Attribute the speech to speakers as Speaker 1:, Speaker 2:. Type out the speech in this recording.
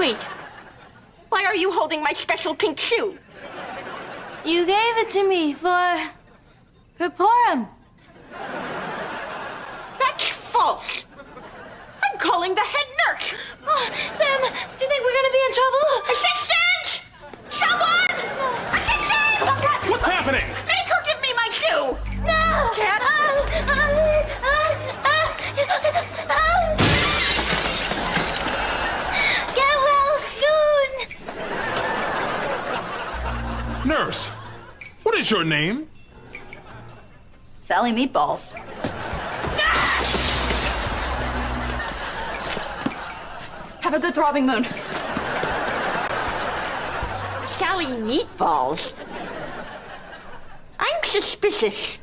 Speaker 1: Wait. Why are you holding my special pink shoe?
Speaker 2: You gave it to me for... for Purim.
Speaker 1: That's false. I'm calling the head nurse.
Speaker 2: Oh, Sam, do you think we're gonna be in trouble?
Speaker 1: Assistant! Someone! Assistant!
Speaker 3: What's happening? Nurse, what is your name?
Speaker 4: Sally Meatballs. Have a good throbbing moon.
Speaker 1: Sally Meatballs. I'm suspicious.